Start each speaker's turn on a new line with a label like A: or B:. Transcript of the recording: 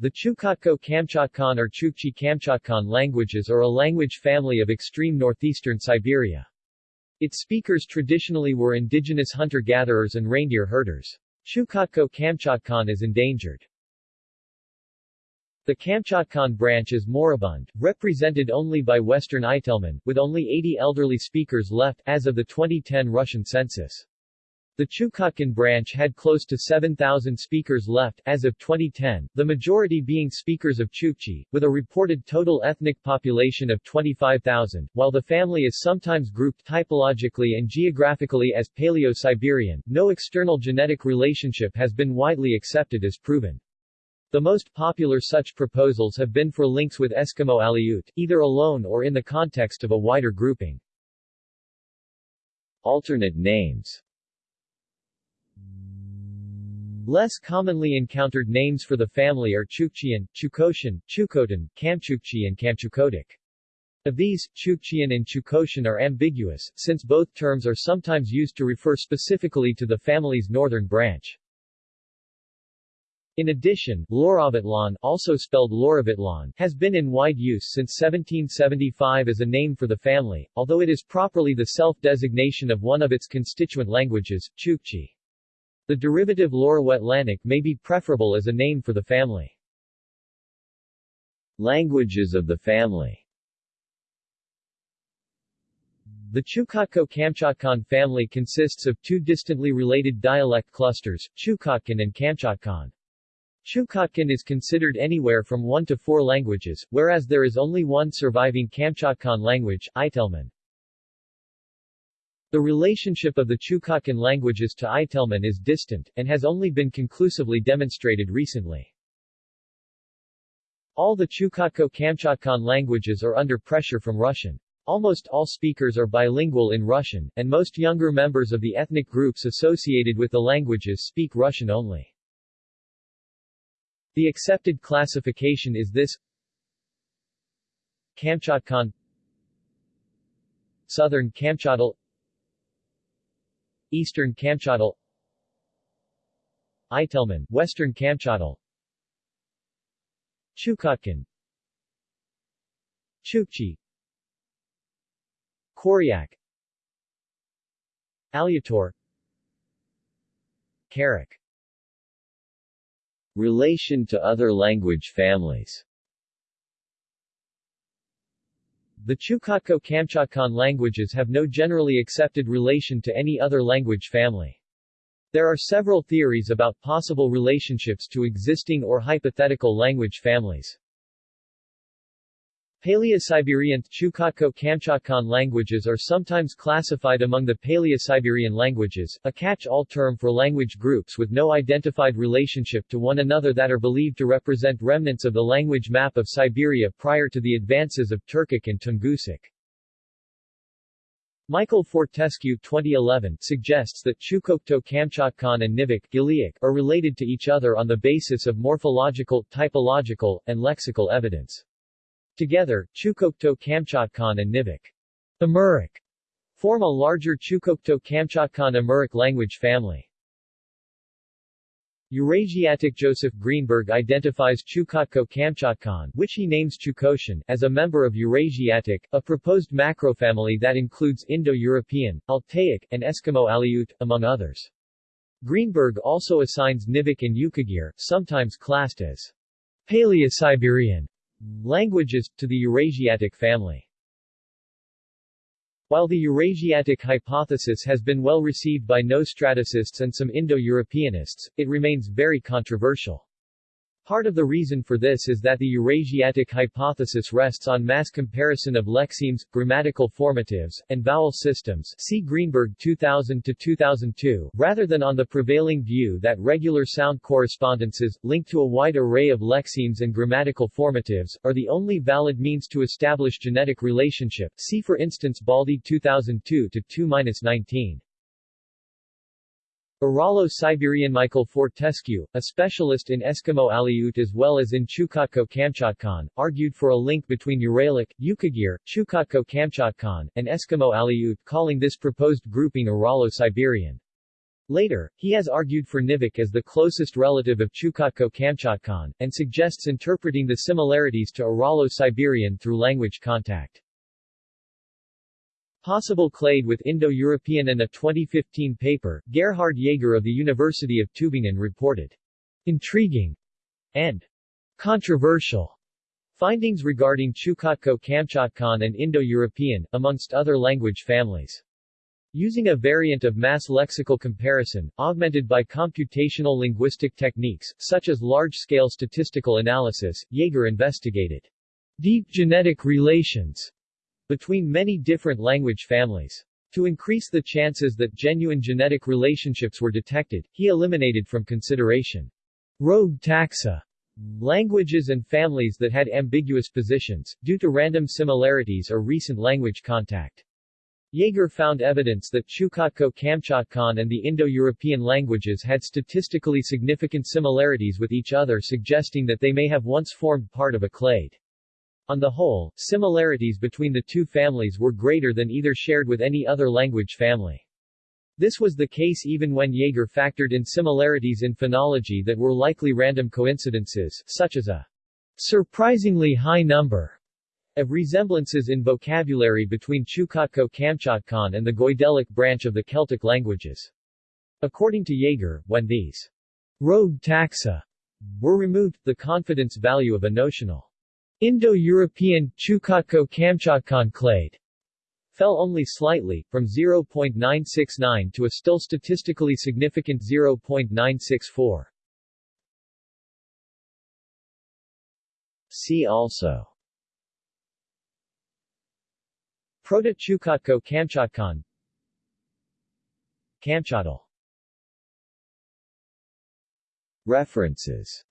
A: The Chukotko-Kamchatkan or Chukchi-Kamchatkan languages are a language family of extreme northeastern Siberia. Its speakers traditionally were indigenous hunter-gatherers and reindeer herders. Chukotko-Kamchatkan is endangered. The Kamchatkan branch is moribund, represented only by Western Itelmen, with only 80 elderly speakers left as of the 2010 Russian census. The Chukotkan branch had close to 7,000 speakers left as of 2010, the majority being speakers of Chukchi, with a reported total ethnic population of 25,000, while the family is sometimes grouped typologically and geographically as Paleo-Siberian, no external genetic relationship has been widely accepted as proven. The most popular such proposals have been for links with Eskimo Aleut, either alone or in the context of a wider grouping. Alternate names Less commonly encountered names for the family are Chukchian, Chukotian, Chukotan, Kamchukchi and Kamchukotic. Of these, Chukchian and Chukotian are ambiguous, since both terms are sometimes used to refer specifically to the family's northern branch. In addition, Luorawetlan, also spelled Luoravetlan, has been in wide use since 1775 as a name for the family, although it is properly the self-designation of one of its constituent languages, Chukchi. The derivative Luorawetlanic may be preferable as a name for the family. Languages of the family The Chukotko-Kamchatkan family consists of two distantly related dialect clusters, Chukotkan and Kamchatkan. Chukotkan is considered anywhere from one to four languages, whereas there is only one surviving Kamchatkan language, Itelmen. The relationship of the Chukotkan languages to Itelmen is distant, and has only been conclusively demonstrated recently. All the Chukotko-Kamchatkan languages are under pressure from Russian. Almost all speakers are bilingual in Russian, and most younger members of the ethnic groups associated with the languages speak Russian only. The accepted classification is this Kamchatkan Southern Kamchadal Eastern Kamchadal Itelmen, Western Kamchadal Chukotkan Chukchi. Koryak. Alutor Kerek Relation to other language families The Chukotko-Kamchatkan languages have no generally accepted relation to any other language family. There are several theories about possible relationships to existing or hypothetical language families. Paleo-Siberian Chukotko-Kamchatkan languages are sometimes classified among the Paleo-Siberian languages, a catch-all term for language groups with no identified relationship to one another that are believed to represent remnants of the language map of Siberia prior to the advances of Turkic and Tungusic. Michael Fortescue 2011 suggests that Chukotko-Kamchatkan and Nivkh are related to each other on the basis of morphological, typological, and lexical evidence. Together, Chukotko-Kamchatkan and Nivkh Amuric form a larger Chukotko-Kamchatkan Amuric language family. Eurasiatic Joseph Greenberg identifies Chukotko-Kamchatkan, which he names Chukotian, as a member of Eurasiatic, a proposed macrofamily that includes Indo-European, Altaic, and Eskimo Aleut, among others. Greenberg also assigns Nivkh and Yukagir, sometimes classed as Paleo-Siberian, Languages, to the Eurasiatic family While the Eurasiatic hypothesis has been well received by nostraticists and some Indo-Europeanists, it remains very controversial. Part of the reason for this is that the Eurasiatic hypothesis rests on mass comparison of lexemes, grammatical formatives, and vowel systems see Greenberg 2000-2002, rather than on the prevailing view that regular sound correspondences, linked to a wide array of lexemes and grammatical formatives, are the only valid means to establish genetic relationship see for instance Baldi 2002-2-19. Uralo-Siberian Michael Fortescue, a specialist in Eskimo Aleut as well as in Chukotko-Kamchatkan, argued for a link between Uralic, Yukagir, Chukotko-Kamchatkan, and Eskimo Aleut calling this proposed grouping Uralo-Siberian. Later, he has argued for Nivkh as the closest relative of Chukotko-Kamchatkan, and suggests interpreting the similarities to Uralo-Siberian through language contact. Possible clade with Indo-European in a 2015 paper, Gerhard Jaeger of the University of Tübingen reported, intriguing and controversial findings regarding Chukotko-Kamchatkan and Indo-European, amongst other language families. Using a variant of mass lexical comparison, augmented by computational linguistic techniques, such as large-scale statistical analysis, Jaeger investigated deep genetic relations between many different language families. To increase the chances that genuine genetic relationships were detected, he eliminated from consideration rogue taxa languages and families that had ambiguous positions, due to random similarities or recent language contact. Jaeger found evidence that Chukotko-Kamchatkan and the Indo-European languages had statistically significant similarities with each other suggesting that they may have once formed part of a clade. On the whole, similarities between the two families were greater than either shared with any other language family. This was the case even when Jaeger factored in similarities in phonology that were likely random coincidences, such as a surprisingly high number of resemblances in vocabulary between Chukotko-Kamchatkan and the Goidelic branch of the Celtic languages. According to Jaeger, when these rogue taxa were removed, the confidence value of a notional Indo-European Chukotko-Kamchatkan clade fell only slightly, from 0.969 to a still statistically significant 0.964. See also Proto-Chukotko Kamchatkan Kamchadal References